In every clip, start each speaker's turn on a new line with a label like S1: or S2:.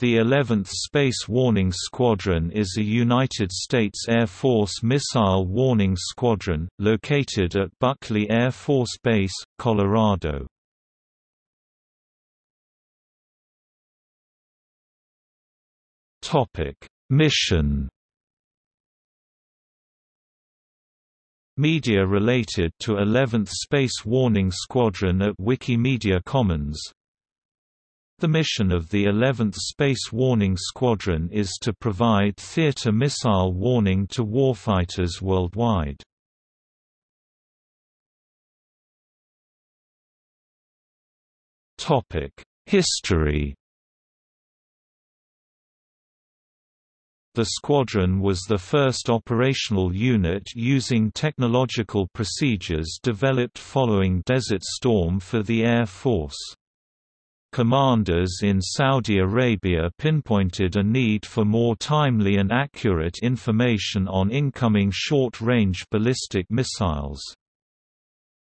S1: The 11th Space Warning Squadron is a United States Air Force missile warning squadron, located at Buckley Air Force Base, Colorado. Mission Media related to 11th Space Warning Squadron at Wikimedia Commons the mission of the 11th Space Warning Squadron is to provide theater missile warning to warfighters worldwide. History The squadron was the first operational unit using technological procedures developed following Desert Storm for the Air Force. Commanders in Saudi Arabia pinpointed a need for more timely and accurate information on incoming short-range ballistic missiles.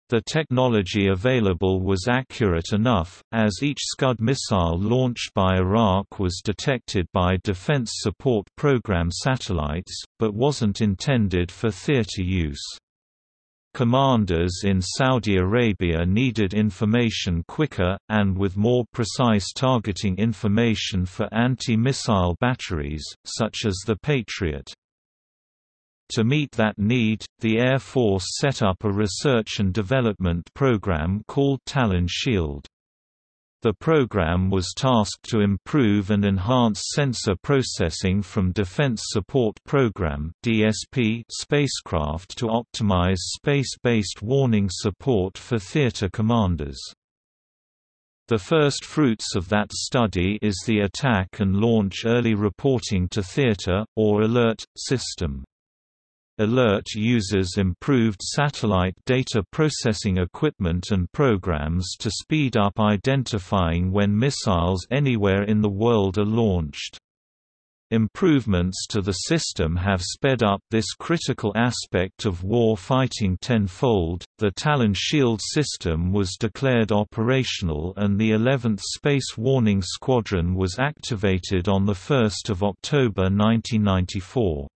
S1: The technology available was accurate enough, as each Scud missile launched by Iraq was detected by Defense Support Program satellites, but wasn't intended for theater use. Commanders in Saudi Arabia needed information quicker, and with more precise targeting information for anti-missile batteries, such as the Patriot. To meet that need, the Air Force set up a research and development program called Talon Shield. The program was tasked to improve and enhance sensor processing from Defense Support Program (DSP) spacecraft to optimize space-based warning support for theater commanders. The first fruits of that study is the Attack and Launch Early Reporting to Theater, or ALERT, system. Alert uses improved satellite data processing equipment and programs to speed up identifying when missiles anywhere in the world are launched. Improvements to the system have sped up this critical aspect of war fighting tenfold. The Talon Shield system was declared operational and the 11th Space Warning Squadron was activated on 1 October 1994.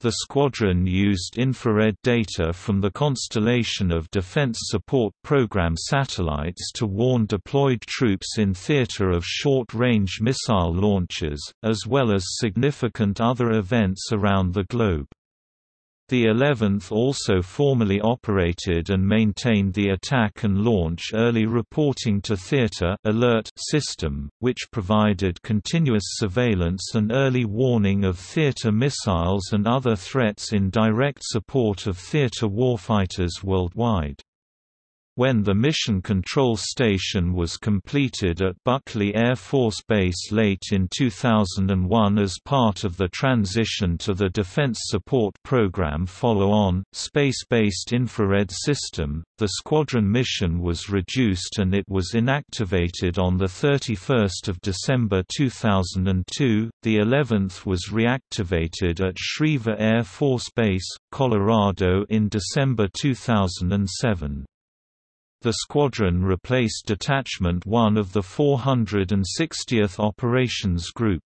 S1: The squadron used infrared data from the constellation of Defense Support Program satellites to warn deployed troops in theater of short-range missile launches, as well as significant other events around the globe. The 11th also formally operated and maintained the Attack and Launch Early Reporting to Theater alert system, which provided continuous surveillance and early warning of theater missiles and other threats in direct support of theater warfighters worldwide. When the Mission Control Station was completed at Buckley Air Force Base late in 2001 as part of the transition to the Defense Support Program follow-on, space-based infrared system, the squadron mission was reduced and it was inactivated on 31 December 2002. The 11th was reactivated at Schriever Air Force Base, Colorado in December 2007. The squadron replaced Detachment 1 of the 460th Operations Group.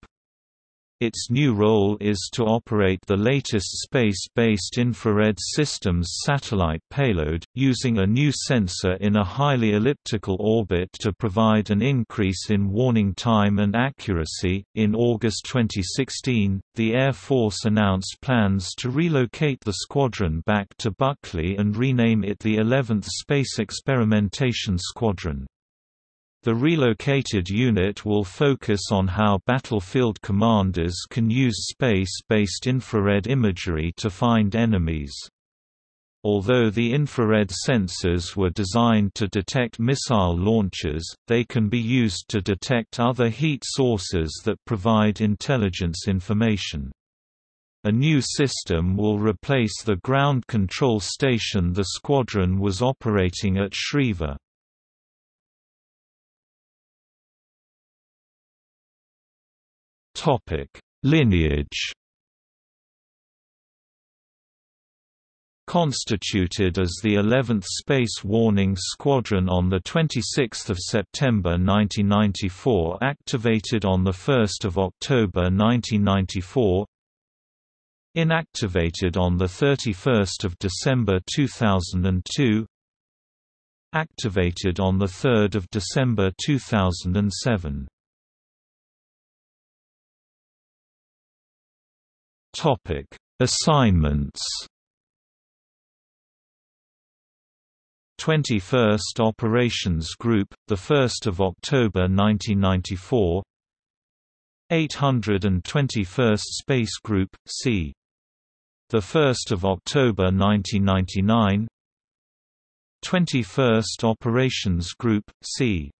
S1: Its new role is to operate the latest space-based infrared systems satellite payload, using a new sensor in a highly elliptical orbit to provide an increase in warning time and accuracy. In August 2016, the Air Force announced plans to relocate the squadron back to Buckley and rename it the 11th Space Experimentation Squadron. The relocated unit will focus on how battlefield commanders can use space-based infrared imagery to find enemies. Although the infrared sensors were designed to detect missile launches, they can be used to detect other heat sources that provide intelligence information. A new system will replace the ground control station the squadron was operating at Schriever. Topic: Lineage. constituted as the 11th Space Warning Squadron on 26 September 1994 activated on 1 October 1994 Inactivated on 31 December 2002 Activated on 3 December 2007 Assignments 21st Operations Group, 1 October 1994 821st Space Group, c. 1 October 1999 21st Operations Group, c.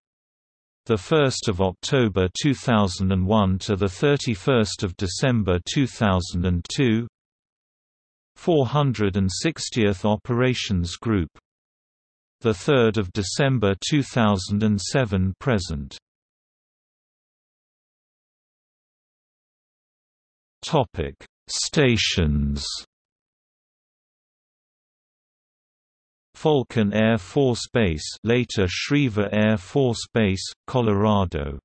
S1: The 1st of October 2001 to the 31st of December 2002. 460th Operations Group the 3rd of December 2007 present. Topic: Stations. Falcon Air Force Base, later Schriever Air Force Base, Colorado.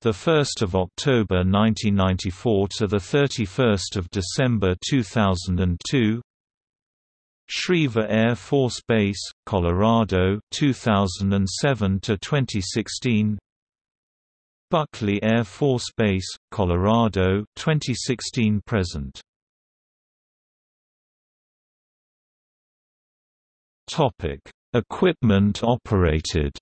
S1: The 1st of October 1994 to the 31st of December 2002. Schriever Air Force Base, Colorado 2007 to 2016 Buckley Air Force Base, Colorado 2016 present Topic. Equipment operated.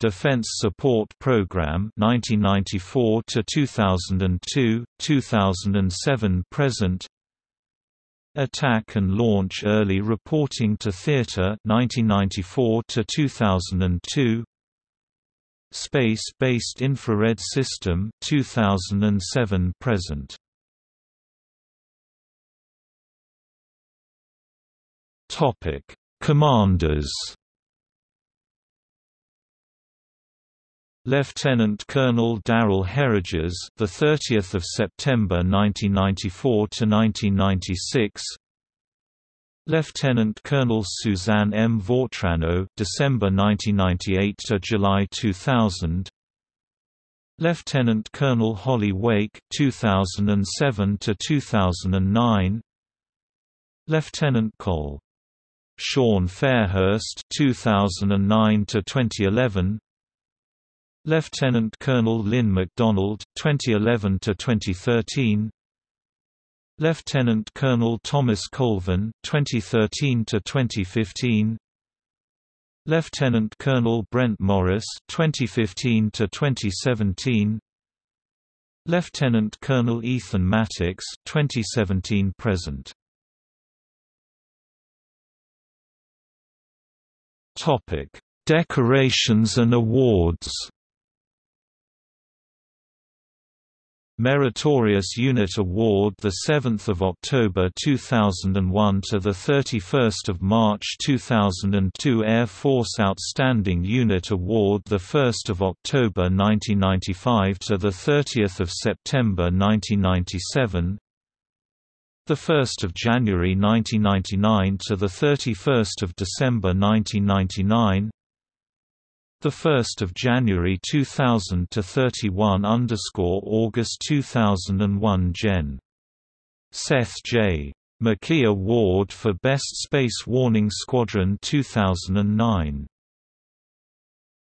S1: Defense Support Program 1994 to 2002 2007 present. Attack and Launch Early Reporting to Theater 1994 to 2002 Space-based infrared system 2007 present Topic Commanders Lieutenant Colonel Darrell Herriges, the 30th of September 1994 to 1996. Lieutenant Colonel Suzanne M. Vautrinot, December 1998 to July 2000. Lieutenant Colonel Holly Wake, 2007 to 2009. Lieutenant Col. Sean Fairhurst, 2009 to 2011. Lieutenant Colonel Lynn MacDonald, 2011 to 2013. Lieutenant Colonel Thomas Colvin, 2013 to 2015. Lieutenant Colonel Brent Morris, 2015 to 2017. Lieutenant Colonel Ethan Mattox, 2017 present. Topic: Decorations and awards. Meritorious Unit Award the 7th of October 2001 to the 31st of March 2002 Air Force Outstanding Unit Award the 1st of October 1995 to the 30th of September 1997 the 1st of January 1999 to the 31st of December 1999 the 1st of January 2000 to 31 underscore August 2001 Gen. Seth J. McKee Award for Best Space Warning Squadron 2009